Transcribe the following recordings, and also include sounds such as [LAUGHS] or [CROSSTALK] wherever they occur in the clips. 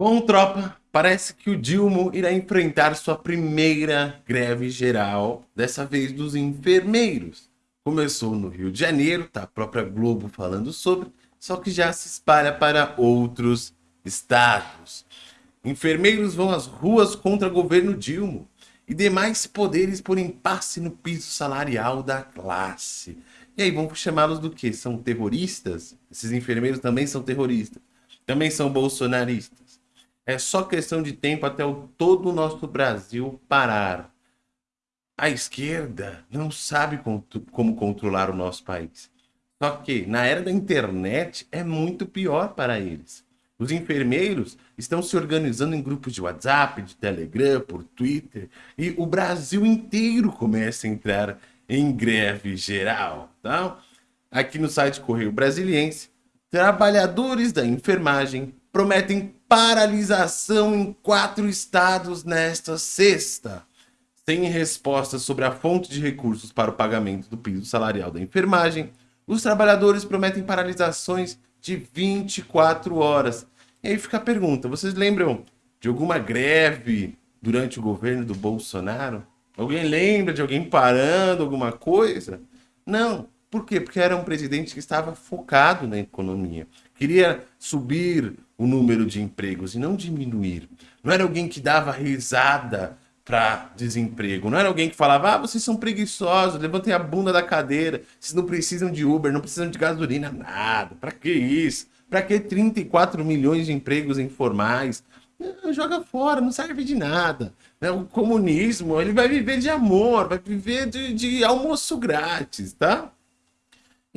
Bom, tropa, parece que o Dilma irá enfrentar sua primeira greve geral, dessa vez dos enfermeiros. Começou no Rio de Janeiro, tá a própria Globo falando sobre, só que já se espalha para outros estados. Enfermeiros vão às ruas contra governo Dilma e demais poderes por impasse no piso salarial da classe. E aí, vamos chamá-los do quê? São terroristas? Esses enfermeiros também são terroristas. Também são bolsonaristas. É só questão de tempo até o, todo o nosso Brasil parar. A esquerda não sabe como controlar o nosso país. Só que na era da internet é muito pior para eles. Os enfermeiros estão se organizando em grupos de WhatsApp, de Telegram, por Twitter, e o Brasil inteiro começa a entrar em greve geral. Tá? Aqui no site Correio Brasiliense, trabalhadores da enfermagem prometem paralisação em quatro estados nesta sexta. Sem resposta sobre a fonte de recursos para o pagamento do piso salarial da enfermagem, os trabalhadores prometem paralisações de 24 horas. E aí fica a pergunta, vocês lembram de alguma greve durante o governo do Bolsonaro? Alguém lembra de alguém parando alguma coisa? Não. Por quê? Porque era um presidente que estava focado na economia. Queria subir o número de empregos e não diminuir. Não era alguém que dava risada para desemprego. Não era alguém que falava, ah, vocês são preguiçosos, levantem a bunda da cadeira, vocês não precisam de Uber, não precisam de gasolina, nada. Para que isso? Para que 34 milhões de empregos informais? Joga fora, não serve de nada. Né, o comunismo, ele vai viver de amor, vai viver de, de almoço grátis, tá?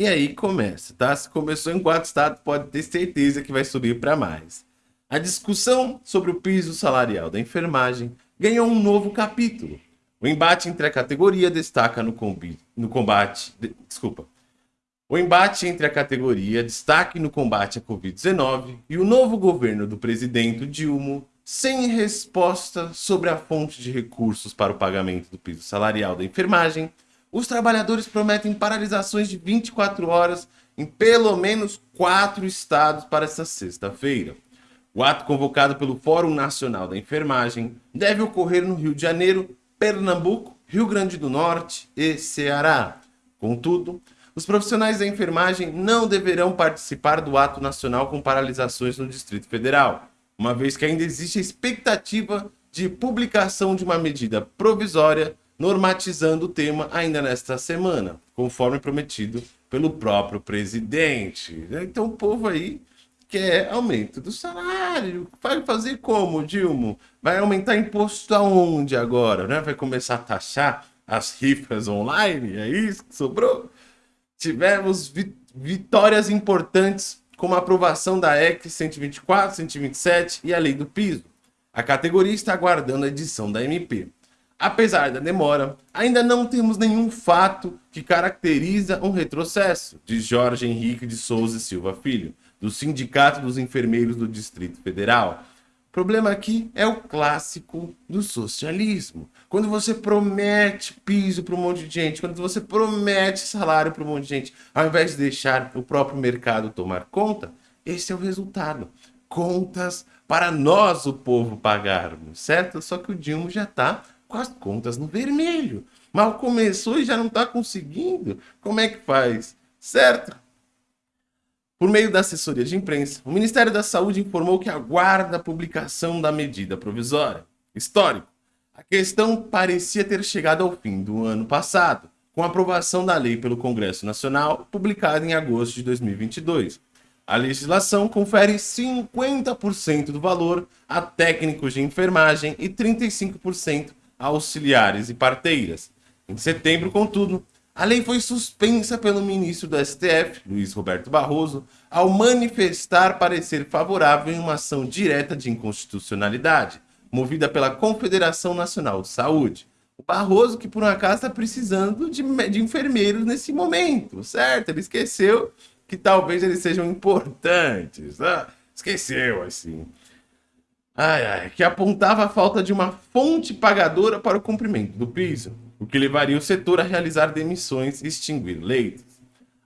E aí começa, tá? Se começou em quatro estados, pode ter certeza que vai subir para mais. A discussão sobre o piso salarial da enfermagem ganhou um novo capítulo. O embate entre a categoria destaca no, no combate... De, desculpa. O embate entre a categoria destaque no combate à Covid-19 e o novo governo do presidente Dilma sem resposta sobre a fonte de recursos para o pagamento do piso salarial da enfermagem os trabalhadores prometem paralisações de 24 horas em pelo menos quatro estados para esta sexta-feira. O ato convocado pelo Fórum Nacional da Enfermagem deve ocorrer no Rio de Janeiro, Pernambuco, Rio Grande do Norte e Ceará. Contudo, os profissionais da enfermagem não deverão participar do ato nacional com paralisações no Distrito Federal, uma vez que ainda existe a expectativa de publicação de uma medida provisória normatizando o tema ainda nesta semana, conforme prometido pelo próprio presidente. Então o povo aí quer aumento do salário. Vai fazer como, Dilma? Vai aumentar imposto aonde agora? Né? Vai começar a taxar as rifas online? É isso que sobrou? Tivemos vi vitórias importantes como a aprovação da EC 124, 127 e a lei do piso. A categoria está aguardando a edição da MP. Apesar da demora, ainda não temos nenhum fato que caracteriza um retrocesso, de Jorge Henrique de Souza Silva Filho, do Sindicato dos Enfermeiros do Distrito Federal. O problema aqui é o clássico do socialismo. Quando você promete piso para um monte de gente, quando você promete salário para um monte de gente, ao invés de deixar o próprio mercado tomar conta, esse é o resultado. Contas para nós, o povo, pagarmos, certo? Só que o Dilma já está com as contas no vermelho. Mal começou e já não está conseguindo. Como é que faz? Certo? Por meio da assessoria de imprensa, o Ministério da Saúde informou que aguarda a publicação da medida provisória. Histórico. A questão parecia ter chegado ao fim do ano passado, com a aprovação da lei pelo Congresso Nacional, publicada em agosto de 2022. A legislação confere 50% do valor a técnicos de enfermagem e 35% auxiliares e parteiras. Em setembro, contudo, a lei foi suspensa pelo ministro do STF, Luiz Roberto Barroso, ao manifestar parecer favorável em uma ação direta de inconstitucionalidade, movida pela Confederação Nacional de Saúde. O Barroso, que por um acaso está precisando de, de enfermeiros nesse momento, certo? Ele esqueceu que talvez eles sejam importantes. Ah, esqueceu, assim ai, ai, que apontava a falta de uma fonte pagadora para o cumprimento do piso, o que levaria o setor a realizar demissões e extinguir leitos.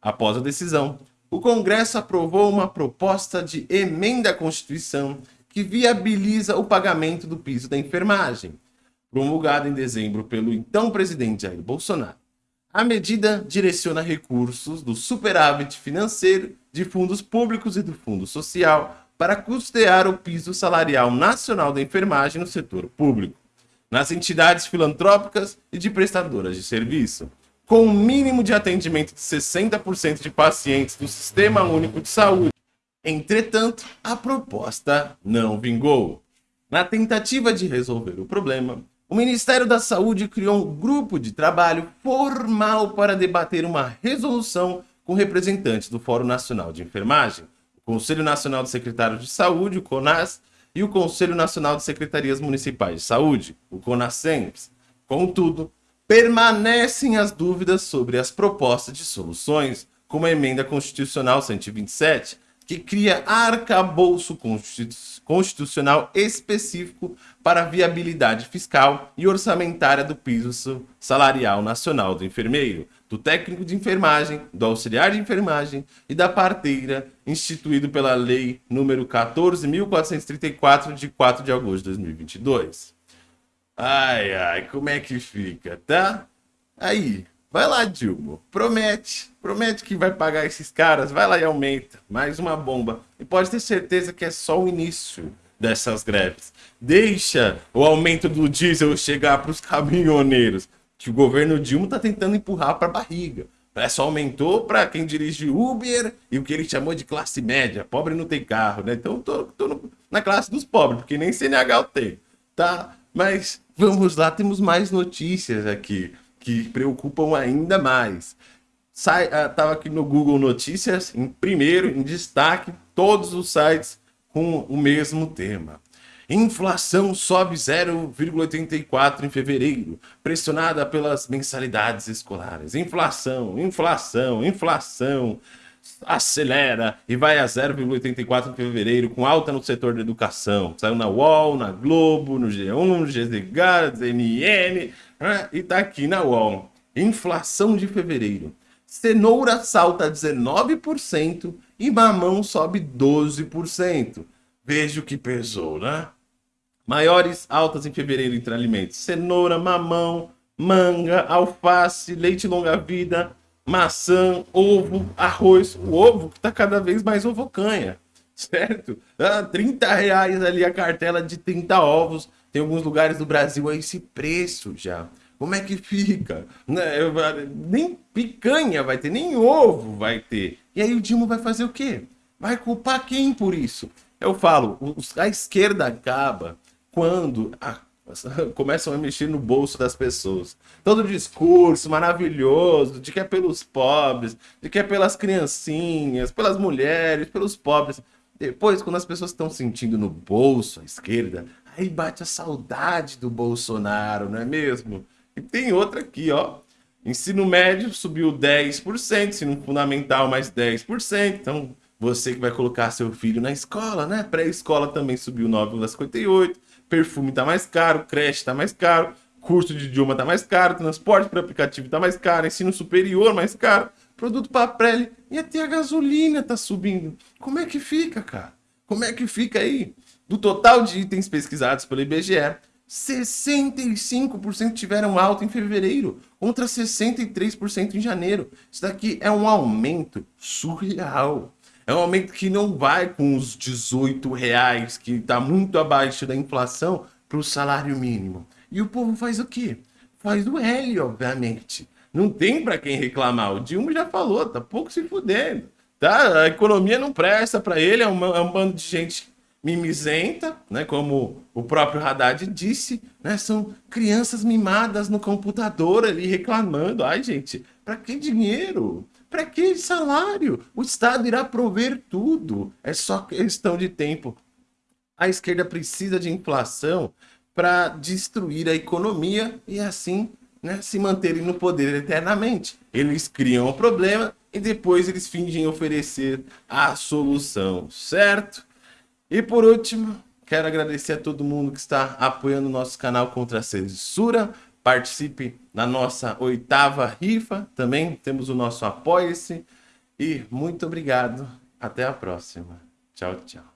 Após a decisão, o Congresso aprovou uma proposta de emenda à Constituição que viabiliza o pagamento do piso da enfermagem, promulgada em dezembro pelo então presidente Jair Bolsonaro. A medida direciona recursos do superávit financeiro de fundos públicos e do Fundo Social para custear o piso salarial nacional da enfermagem no setor público, nas entidades filantrópicas e de prestadoras de serviço, com um mínimo de atendimento de 60% de pacientes do Sistema Único de Saúde. Entretanto, a proposta não vingou. Na tentativa de resolver o problema, o Ministério da Saúde criou um grupo de trabalho formal para debater uma resolução com representantes do Fórum Nacional de Enfermagem, Conselho Nacional de Secretários de Saúde, o CONAS, e o Conselho Nacional de Secretarias Municipais de Saúde, o CONASEMPS. Contudo, permanecem as dúvidas sobre as propostas de soluções, como a Emenda Constitucional 127, que cria arcabouço constitucional específico para a viabilidade fiscal e orçamentária do piso salarial nacional do enfermeiro, do técnico de enfermagem, do auxiliar de enfermagem e da parteira, instituído pela Lei número 14.434, de 4 de agosto de 2022. Ai, ai, como é que fica, tá? Aí, vai lá, Dilma, promete, promete que vai pagar esses caras, vai lá e aumenta, mais uma bomba. E pode ter certeza que é só o início dessas greves. Deixa o aumento do diesel chegar para os caminhoneiros que o governo Dilma está tentando empurrar para a barriga. Só aumentou para quem dirige Uber e o que ele chamou de classe média. Pobre não tem carro, né? Então tô, tô no, na classe dos pobres, porque nem CNH eu tenho, tá? Mas vamos lá, temos mais notícias aqui que preocupam ainda mais. Sai, uh, tava aqui no Google Notícias, em primeiro, em destaque, todos os sites com o mesmo tema. Inflação sobe 0,84 em fevereiro, pressionada pelas mensalidades escolares. Inflação, inflação, inflação acelera e vai a 0,84 em fevereiro, com alta no setor da educação. Saiu na UOL, na Globo, no G1, no GZH, CNN né? e tá aqui na UOL. Inflação de fevereiro. Cenoura salta 19% e mamão sobe 12%. Veja o que pesou, né? Maiores altas em fevereiro entre alimentos: cenoura, mamão, manga, alface, leite longa-vida, maçã, ovo, arroz. O ovo que está cada vez mais ovocanha, [LAUGHS] certo? Ah, 30 reais ali a cartela de 30 ovos. Tem alguns lugares do Brasil a esse preço já. Como é que fica? Né, nem picanha vai ter, nem ovo vai ter. E aí o Dilma vai fazer o quê? Vai culpar quem por isso? Eu falo, a esquerda acaba quando a, [LAUGHS] começam a mexer no bolso das pessoas. Todo discurso maravilhoso de que é pelos pobres, de que é pelas criancinhas, pelas mulheres, pelos pobres. Depois, quando as pessoas estão sentindo no bolso, à esquerda, aí bate a saudade do Bolsonaro, não é mesmo? E tem outra aqui, ó. Ensino médio subiu 10%, ensino fundamental mais 10%. Então, você que vai colocar seu filho na escola, né? Pré-escola também subiu 9,58% perfume tá mais caro, creche tá mais caro, curso de idioma tá mais caro, transporte para aplicativo tá mais caro, ensino superior mais caro, produto para prele e até a gasolina tá subindo. Como é que fica, cara? Como é que fica aí? Do total de itens pesquisados pelo IBGE, 65% tiveram alta em fevereiro, contra 63% em janeiro. Isso daqui é um aumento surreal. É um aumento que não vai com os 18 reais, que está muito abaixo da inflação, para o salário mínimo. E o povo faz o quê? Faz o L, obviamente. Não tem para quem reclamar. O Dilma já falou, tá pouco se fudendo. Tá? A economia não presta para ele, é um, é um bando de gente mimizenta, né? como o próprio Haddad disse, né? são crianças mimadas no computador ali reclamando. Ai, gente, para que dinheiro? Para que salário? O Estado irá prover tudo. É só questão de tempo. A esquerda precisa de inflação para destruir a economia e assim né, se manterem no poder eternamente. Eles criam o problema e depois eles fingem oferecer a solução, certo? E por último, quero agradecer a todo mundo que está apoiando o nosso canal contra a censura, participe na nossa oitava rifa. Também temos o nosso Apoia-se. E muito obrigado. Até a próxima. Tchau, tchau.